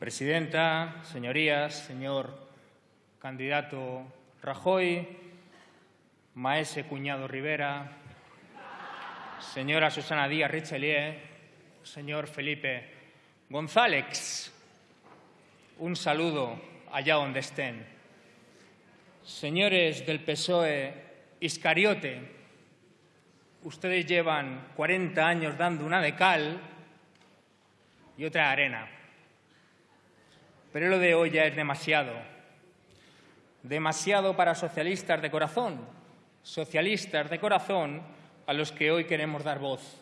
Presidenta, señorías, señor candidato Rajoy, maese cuñado Rivera, señora Susana Díaz Richelieu, señor Felipe González, un saludo allá donde estén. Señores del PSOE Iscariote, ustedes llevan 40 años dando una de cal y otra de arena. Pero lo de hoy ya es demasiado. Demasiado para socialistas de corazón. Socialistas de corazón a los que hoy queremos dar voz.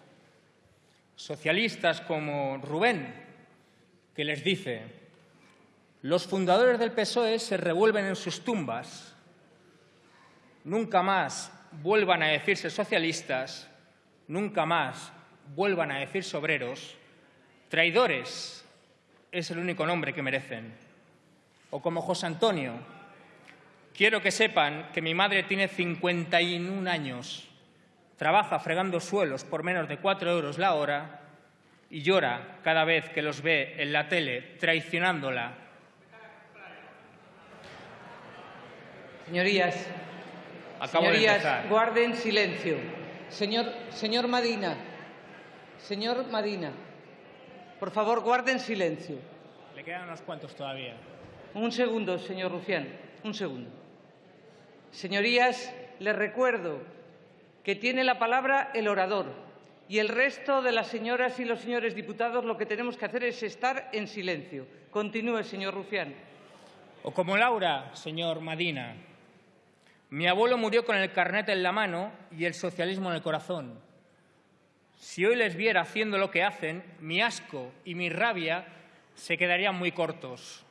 Socialistas como Rubén, que les dice, los fundadores del PSOE se revuelven en sus tumbas. Nunca más vuelvan a decirse socialistas, nunca más vuelvan a decirse obreros. Traidores es el único nombre que merecen. O como José Antonio, quiero que sepan que mi madre tiene 51 años, trabaja fregando suelos por menos de cuatro euros la hora y llora cada vez que los ve en la tele traicionándola. Señorías, Acabo señorías, guarden silencio. Señor, señor Madina, señor Madina, por favor, guarden silencio. Le quedan unos cuantos todavía. Un segundo, señor Rufián, un segundo. Señorías, les recuerdo que tiene la palabra el orador y el resto de las señoras y los señores diputados lo que tenemos que hacer es estar en silencio. Continúe, señor Rufián. O como Laura, señor Madina. Mi abuelo murió con el carnet en la mano y el socialismo en el corazón. Si hoy les viera haciendo lo que hacen, mi asco y mi rabia se quedarían muy cortos.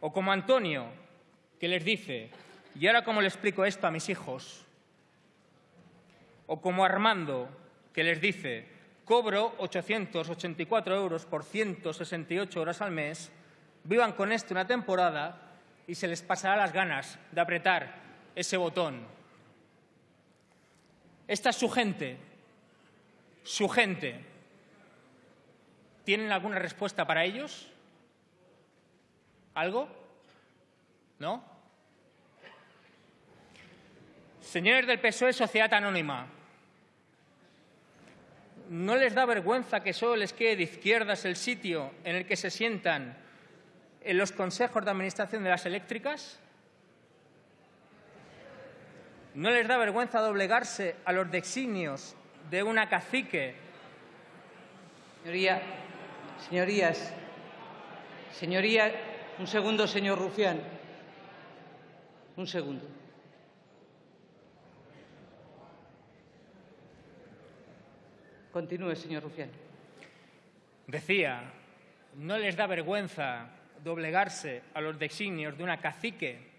O como Antonio, que les dice, ¿y ahora cómo le explico esto a mis hijos? O como Armando, que les dice, cobro 884 euros por 168 horas al mes, vivan con esto una temporada y se les pasará las ganas de apretar ese botón. Esta es su gente, su gente. ¿Tienen alguna respuesta para ellos? ¿Algo? ¿No? Señores del PSOE, Sociedad Anónima, ¿no les da vergüenza que solo les quede de izquierdas el sitio en el que se sientan en los consejos de administración de las eléctricas? ¿No les da vergüenza doblegarse a los designios de una cacique? Señoría, señorías, señoría, un segundo, señor Rufián. Un segundo. Continúe, señor Rufián. Decía, ¿no les da vergüenza doblegarse a los designios de una cacique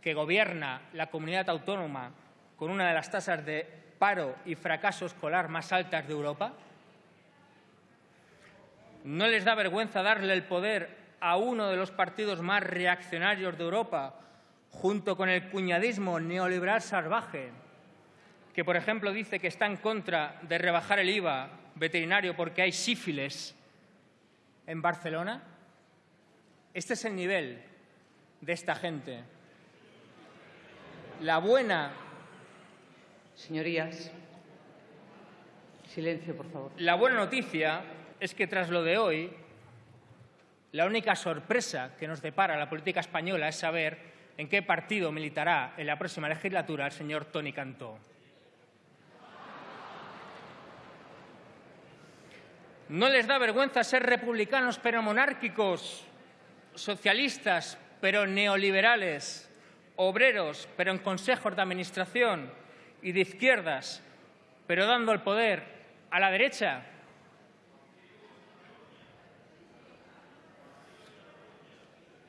que gobierna la comunidad autónoma con una de las tasas de paro y fracaso escolar más altas de Europa? ¿No les da vergüenza darle el poder a uno de los partidos más reaccionarios de Europa, junto con el cuñadismo neoliberal salvaje, que, por ejemplo, dice que está en contra de rebajar el IVA veterinario porque hay sífilis en Barcelona? Este es el nivel de esta gente. La buena, Señorías, silencio, por favor. la buena noticia es que tras lo de hoy, la única sorpresa que nos depara la política española es saber en qué partido militará en la próxima legislatura el señor Tony Cantó. ¿No les da vergüenza ser republicanos pero monárquicos, socialistas pero neoliberales, obreros pero en consejos de administración y de izquierdas pero dando el poder a la derecha?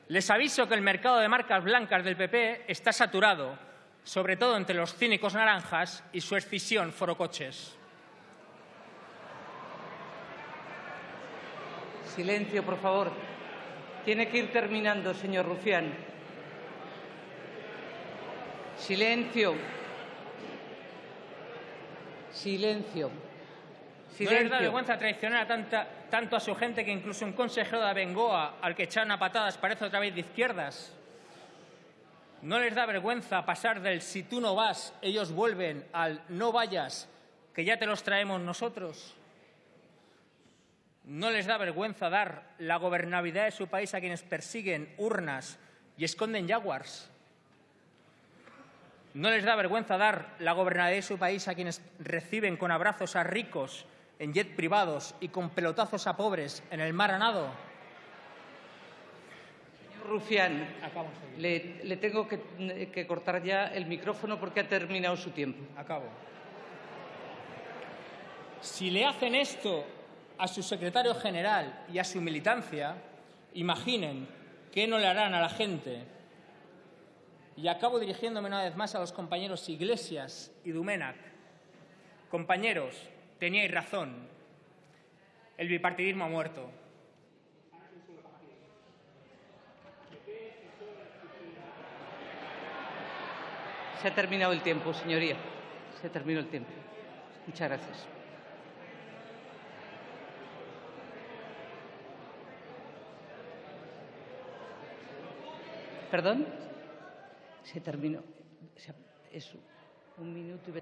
Les aviso que el mercado de marcas blancas del PP está saturado, sobre todo entre los cínicos naranjas y su escisión forocoches. Silencio, por favor. Tiene que ir terminando, señor Rufián. Silencio. Silencio. ¿No les da Silencio. vergüenza traicionar a tanta tanto a su gente que incluso un consejero de Bengoa, al que echan a patadas, parece otra vez de izquierdas. ¿No les da vergüenza pasar del si tú no vas, ellos vuelven al no vayas, que ya te los traemos nosotros? ¿No les da vergüenza dar la gobernabilidad de su país a quienes persiguen urnas y esconden jaguars? ¿No les da vergüenza dar la gobernabilidad de su país a quienes reciben con abrazos a ricos en jet privados y con pelotazos a pobres en el mar a nado? Señor Rufián, le, le tengo que, que cortar ya el micrófono porque ha terminado su tiempo. Acabo. Si le hacen esto a su secretario general y a su militancia, imaginen qué no le harán a la gente. Y acabo dirigiéndome una vez más a los compañeros Iglesias y Dumenac. Compañeros, teníais razón. El bipartidismo ha muerto. Se ha terminado el tiempo, señoría. Se terminó el tiempo. Muchas gracias. ¿Perdón? Se terminó. Eso. Un minuto y